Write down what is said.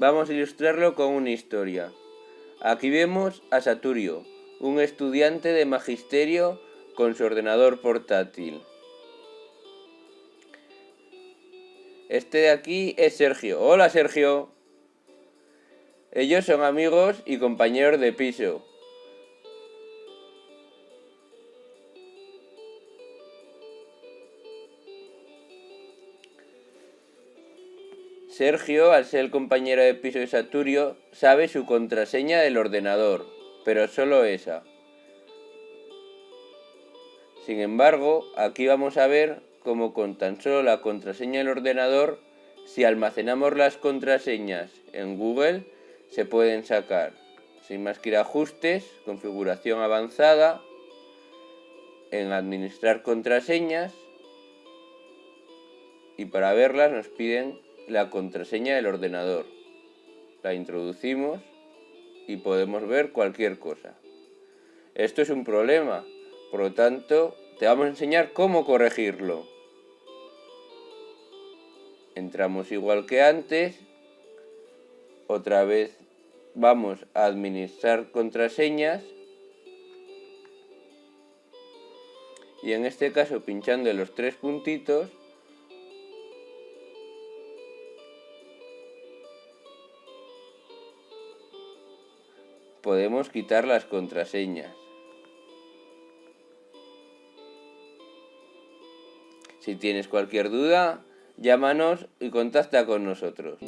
Vamos a ilustrarlo con una historia. Aquí vemos a Saturio, un estudiante de magisterio con su ordenador portátil. Este de aquí es Sergio. Hola Sergio. Ellos son amigos y compañeros de piso. Sergio, al ser el compañero de piso de Saturio, sabe su contraseña del ordenador, pero solo esa. Sin embargo, aquí vamos a ver cómo con tan solo la contraseña del ordenador, si almacenamos las contraseñas en Google, se pueden sacar. Sin más que ir a ajustes, configuración avanzada, en administrar contraseñas, y para verlas nos piden la contraseña del ordenador. La introducimos y podemos ver cualquier cosa. Esto es un problema, por lo tanto te vamos a enseñar cómo corregirlo. Entramos igual que antes, otra vez vamos a administrar contraseñas y en este caso pinchando los tres puntitos podemos quitar las contraseñas. Si tienes cualquier duda, llámanos y contacta con nosotros.